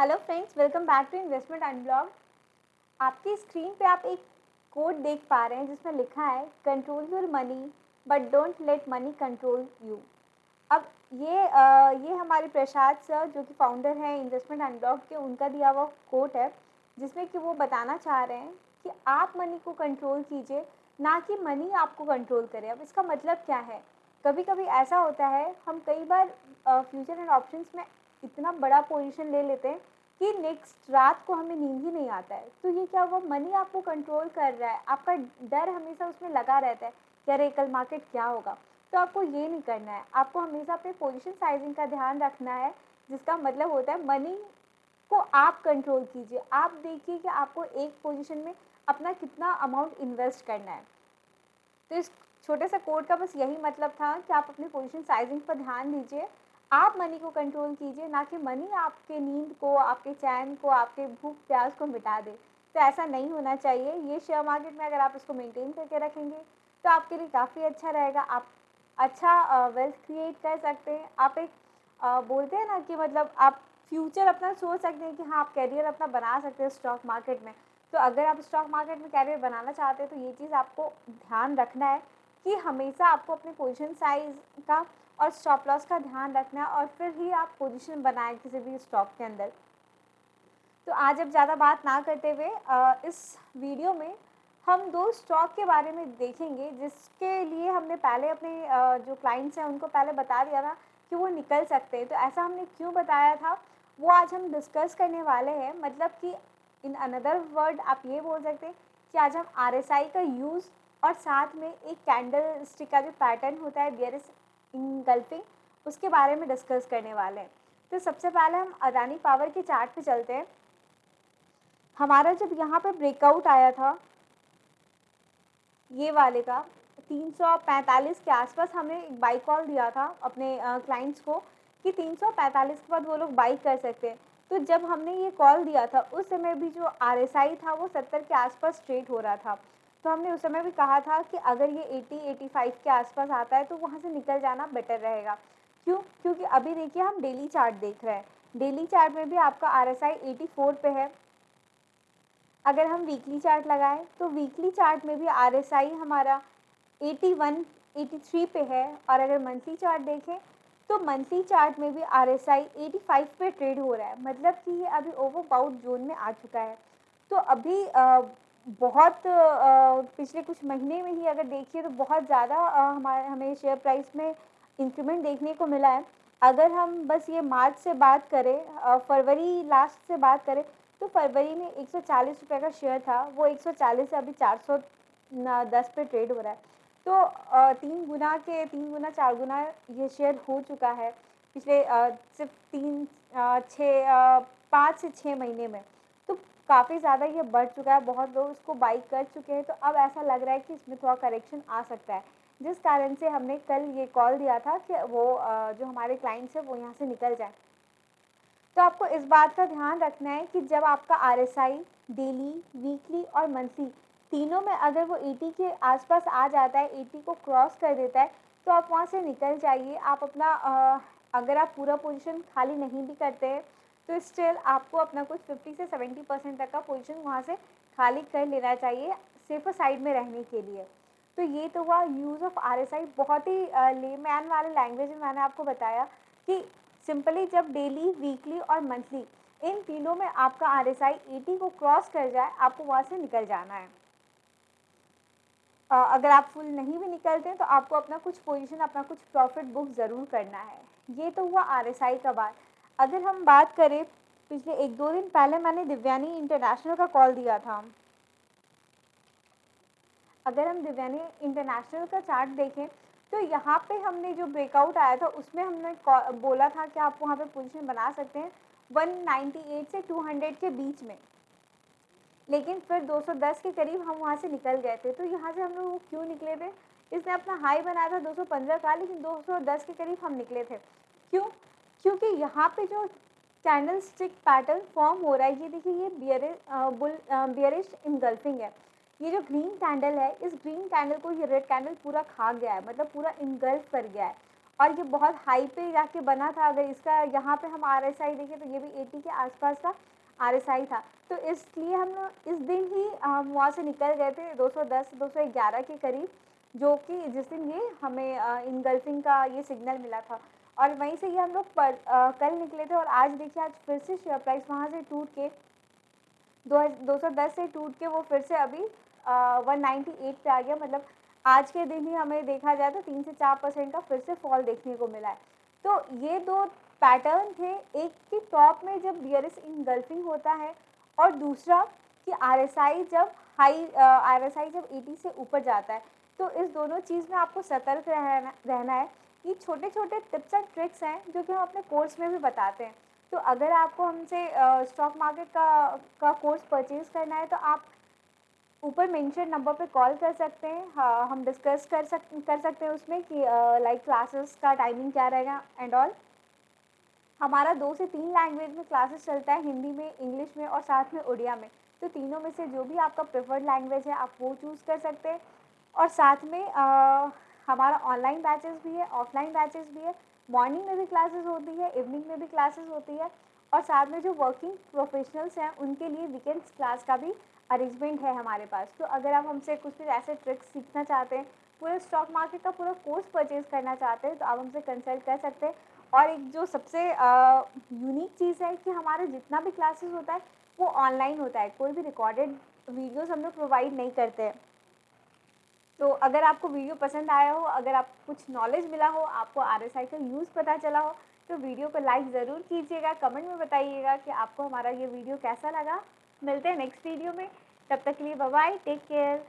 Hello friends welcome back to investment unblog आपकी screen पे आप एक कोड देख पा रहे हैं जिसमें लिखा है control your money but don't let money control you अब ये आ, ये हमारे प्रसाद सर जो कि फाउंडर हैं इन्वेस्टमेंट अनब्लॉग के उनका दिया हुआ कोट है जिसमें कि वो बताना चाह रहे हैं कि आप मनी को कंट्रोल कीजिए ना कि मनी आपको कंट्रोल करे। अब इसका मतलब क्या है? कभी कभी ऐसा होता है हम कई बार फ्यूचर एंड ऑप्शंस में इतना बड़ा पोजीशन ले लेते हैं कि नेक्स्ट रात को हमें नींद ही नहीं आता है। तो ये क्या हुआ? मनी आपको कंट्रोल कर रहा है। आपका डर हमेशा उसमें लगा रहता है कि अरे, कल मार्केट क्या होगा? तो आपको ये नहीं करना है। आपको हमेशा अपने पोजीशन साइजिंग का ध्यान रखना है, जिसका मतलब होता है मनी को आप कंट्रोल कीजिए। आप देखिए कि आपको एक पोजीशन में अपना कितना अमाउंट इन्वेस्ट करना है। तो इस छोटे से कोड का बस यही मतलब था कि आप अपनी पोजीशन साइजिंग पर ध्यान दीजिए। आप मनी को कंट्रोल कीजिए ना कि मनी आपके नींद को आपके चैन को आपके भूख प्यास को मिटा दे। तो ऐसा नहीं होना चाहिए। ये शेयर मार्केट में अगर आप इसको मेंटेन करके रखेंगे तो आपके लिए काफ़ी अच्छा रहेगा। आप अच्छा वेल्थ क्रिएट कर सकते हैं। आप एक आ, बोलते हैं ना कि मतलब आप फ्यूचर अपना सोच सकते हैं कि हाँ आप कैरियर अपना बना सकते हैं स्टॉक मार्केट में। तो अगर आप स्टॉक मार्केट में कैरियर बनाना चाहते हैं तो ये चीज़ आपको ध्यान रखना है कि हमेशा आपको अपने पोजिशन साइज़ का और स्टॉप लॉस का ध्यान रखना और फिर ही आप पोजीशन बनाएँ किसी भी स्टॉक के अंदर। तो आज अब ज़्यादा बात ना करते हुए इस वीडियो में हम दो स्टॉक के बारे में देखेंगे, जिसके लिए हमने पहले अपने जो क्लाइंट्स हैं उनको पहले बता दिया था कि वो निकल सकते हैं। तो ऐसा हमने क्यों बताया था? वो आज हम डिस्कस करने वाले हैं मतलब कि इन अनदर वर्ड आप ये बोल सकते हैं कि आज हम RSI का यूज़ और साथ में एक कैंडल स्टिक का जो पैटर्न होता है बियरिस इंगल्फिंग उसके बारे में डिस्कस करने वाले हैं। तो सबसे पहले हम अदानी पावर के चार्ट पे चलते हैं। हमारा जब यहाँ पे ब्रेकआउट आया था, ये वाले का 345 के आसपास हमने एक बाई कॉल दिया था अपने क्लाइंट्स को कि 345 के बाद वो लोग बाई कर सकते हैं। तो जब हमने ये कॉल दिया था, उस समय भी जो आरएसआई था, वो 70 के आसपास ट्रेड हो रहा था। तो हमने उस समय भी कहा था कि अगर ये 80 85 के आसपास आता है तो वहाँ से निकल जाना बेटर रहेगा। क्यों? क्योंकि अभी देखिए हम डेली चार्ट देख रहे हैं। डेली चार्ट में भी आपका R S I at four पे है। अगर हम वीकली चार्ट लगाएँ तो वीकली चार्ट में भी आर एस आई हमारा एटी वन एटी थ्री पे है। और अगर मंथली चार्ट देखें तो मंथली चार्ट में भी R S I at five पे ट्रेड हो रहा है। मतलब कि ये अभी ओवर बाउट जोन में आ चुका है। तो अभी बहुत पिछले कुछ महीने में ही अगर देखिए तो बहुत ज़्यादा हमारे, हमें शेयर प्राइस में इंक्रीमेंट देखने को मिला है। अगर हम बस ये मार्च से बात करें फरवरी लास्ट से बात करें तो फरवरी में एक सौ का शेयर था। वो एक सौ चालीस से अभी चार सौ दस पे ट्रेड हो रहा है। तो तीन गुना के, तीन गुना, चार गुना ये शेयर हो चुका है पिछले सिर्फ़ तीन छः पाँच से छः महीने में। काफ़ी ज़्यादा ये बढ़ चुका है, बहुत लोग इसको बाई कर चुके हैं तो अब ऐसा लग रहा है कि इसमें थोड़ा करेक्शन आ सकता है। जिस कारण से हमने कल ये कॉल दिया था कि वो जो हमारे क्लाइंट्स हैं, वो यहाँ से निकल जाए। तो आपको इस बात का ध्यान रखना है कि जब आपका RSI डेली वीकली और मंथली तीनों में अगर वो 80 के आसपास आ जाता है 80 को क्रॉस कर देता है तो आप वहाँ से निकल जाइए। आप अपना अगर आप पूरा पोजीशन खाली नहीं भी करते हैं तो स्टिल आपको अपना कुछ 50 से 70 परसेंट तक का पोजीशन वहाँ से खाली कर लेना चाहिए, सिर्फ़ साइड में रहने के लिए। तो ये तो हुआ use of R S I बहुत ही ले मैन वाले लैंग्वेज में मैंने आपको बताया कि सिंपली जब डेली वीकली और मंथली इन तीनों में आपका आर एस आई एटी को क्रॉस कर जाए, आपको वहाँ से निकल जाना है। अगर आप फुल नहीं भी निकलते हैं तो आपको अपना कुछ पोजीशन अपना कुछ प्रॉफिट बुक ज़रूर करना है। ये तो हुआ आर एस आई का बात। अगर हम बात करें, पिछले एक दो दिन पहले मैंने दिव्यानी इंटरनेशनल का कॉल दिया था। अगर हम दिव्यानी इंटरनेशनल का चार्ट देखें तो यहाँ पे हमने जो ब्रेकआउट आया था, उसमें हमने बोला था कि आप वहाँ पे पोजीशन बना सकते हैं 198 से 200 के बीच में। लेकिन फिर 210 के करीब हम वहाँ से निकल गए थे। तो यहाँ से हम लोग क्यों निकले थे? इसने अपना हाई बनाया था 215 का, लेकिन 210 के करीब हम निकले थे। क्यों? क्योंकि यहाँ पे जो कैंडल स्टिक पैटर्न फॉर्म हो रहा है, ये देखिए, ये बियर बुल बियरिश इनगल्फिंग है। ये जो ग्रीन कैंडल है, इस ग्रीन कैंडल को ये रेड कैंडल पूरा खा गया है मतलब पूरा इनगल्फ कर गया है। और ये बहुत हाई पे जाके बना था, अगर इसका यहाँ पे हम आर एस आई देखें तो ये भी एटी के आसपास का आर एस आई था। तो इसलिए हम इस दिन ही हम वहाँ से निकल गए थे 210 211 के करीब, जो कि जिस दिन ये हमें इनगल्फिंग का ये सिग्नल मिला था। और वहीं से ये हम लोग पर आ, कल निकले थे और आज देखिए आज फिर से शेयर प्राइस वहाँ से टूट के दो दो सौ दस से टूट के वो फिर से अभी वन नाइन्टी एट पे आ गया। मतलब आज के दिन ही हमें देखा जाए तो तीन से चार परसेंट का फिर से फॉल देखने को मिला है। तो ये दो पैटर्न थे। एक कि टॉप में जब बियरिस इनगल्फिंग होता है और दूसरा कि आरएसआई जब हाई आरएसआई जब एटी से ऊपर जाता है। तो इस दोनों चीज़ में आपको सतर्क रहना रहना है। ये छोटे छोटे टिप्स एंड ट्रिक्स हैं जो कि हम अपने कोर्स में भी बताते हैं। तो अगर आपको हमसे स्टॉक मार्केट का का कोर्स परचेज़ करना है तो आप ऊपर मेंशन नंबर पे कॉल कर सकते हैं। हाँ हम डिस्कस कर सक कर सकते हैं उसमें कि लाइक क्लासेस का टाइमिंग क्या रहेगा एंड ऑल हमारा दो से तीन लैंग्वेज में क्लासेस चलता है हिंदी में इंग्लिश में और साथ में उड़िया में। तो तीनों में से जो भी आपका प्रेफर्ड लैंग्वेज है आप वो चूज़ कर सकते हैं। और साथ में आ, हमारा ऑनलाइन बैचेस भी है ऑफलाइन बैचेस भी है मॉर्निंग में भी क्लासेस होती है इवनिंग में भी क्लासेस होती है और साथ में जो वर्किंग प्रोफेशनल्स हैं, उनके लिए वीकेंड्स क्लास का भी अरेंजमेंट है हमारे पास। तो अगर आप हमसे कुछ भी ऐसे ट्रिक्स सीखना चाहते हैं, पूरे स्टॉक मार्केट का पूरा कोर्स परचेज़ करना चाहते हैं तो आप हमसे कंसल्ट कर सकते हैं। और एक जो सबसे यूनिक चीज़ है कि हमारा जितना भी क्लासेस होता है, वो ऑनलाइन होता है। कोई भी रिकॉर्डेड वीडियोस हम लोग प्रोवाइड नहीं करते हैं। तो अगर आपको वीडियो पसंद आया हो, अगर आप कुछ नॉलेज मिला हो, आपको आर एस आई का यूज़ पता चला हो तो वीडियो को लाइक ज़रूर कीजिएगा कमेंट में बताइएगा कि आपको हमारा ये वीडियो कैसा लगा। मिलते हैं नेक्स्ट वीडियो में। तब तक के लिए बाय टेक केयर